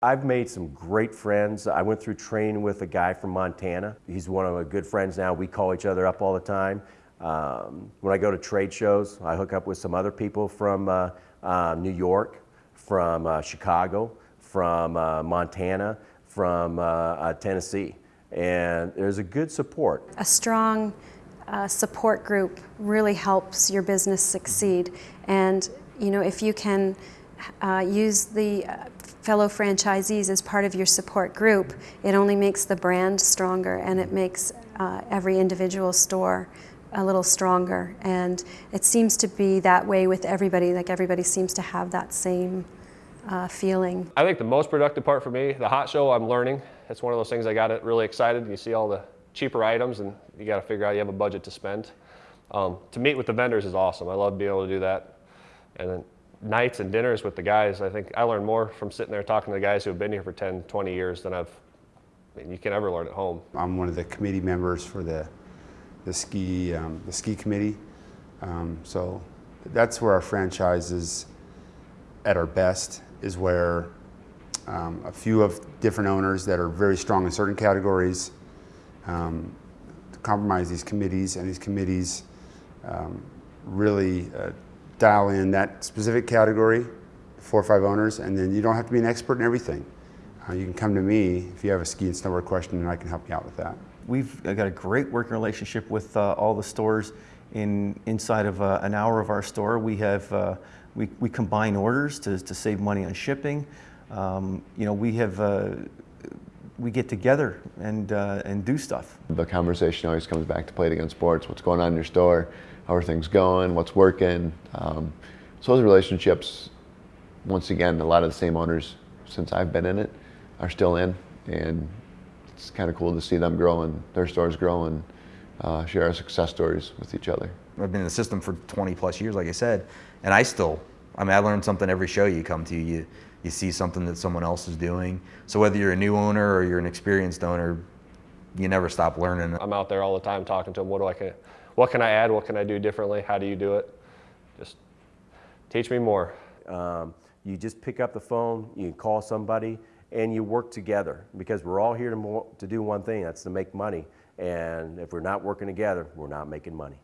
I've made some great friends. I went through training with a guy from Montana. He's one of my good friends now. We call each other up all the time. Um, when I go to trade shows, I hook up with some other people from uh, uh, New York, from uh, Chicago, from uh, Montana, from uh, uh, Tennessee. And there's a good support. A strong support group really helps your business succeed. And you know, if you can use the fellow franchisees as part of your support group, it only makes the brand stronger and it makes uh, every individual store a little stronger. And it seems to be that way with everybody, like everybody seems to have that same uh, feeling. I think the most productive part for me, the hot show, I'm learning. It's one of those things I got it really excited. You see all the cheaper items and you got to figure out you have a budget to spend. Um, to meet with the vendors is awesome. I love being able to do that. And then nights and dinners with the guys, I think I learned more from sitting there talking to the guys who have been here for 10, 20 years than I've, I mean, you can ever learn at home. I'm one of the committee members for the, the ski, um, the ski committee. Um, so that's where our franchise is at our best, is where um, a few of different owners that are very strong in certain categories um, compromise these committees, and these committees um, really uh, dial in that specific category, four or five owners, and then you don't have to be an expert in everything. Uh, you can come to me if you have a ski and snowboard question and I can help you out with that. We've got a great working relationship with uh, all the stores in inside of uh, an hour of our store. We have uh, we, we combine orders to, to save money on shipping. Um, you know, we have uh, we get together and uh, and do stuff. The conversation always comes back to Play It Again Sports. What's going on in your store? How are things going, what's working. Um, so those relationships, once again, a lot of the same owners since I've been in it are still in, and it's kind of cool to see them grow and their stores grow and uh, share our success stories with each other. I've been in the system for 20 plus years, like I said, and I still, I mean, I learn something every show you come to. You, you see something that someone else is doing. So whether you're a new owner or you're an experienced owner, you never stop learning. I'm out there all the time talking to them. What do I can, what can I add? What can I do differently? How do you do it? Just teach me more. Um, you just pick up the phone, you call somebody, and you work together because we're all here to, to do one thing, that's to make money. And if we're not working together, we're not making money.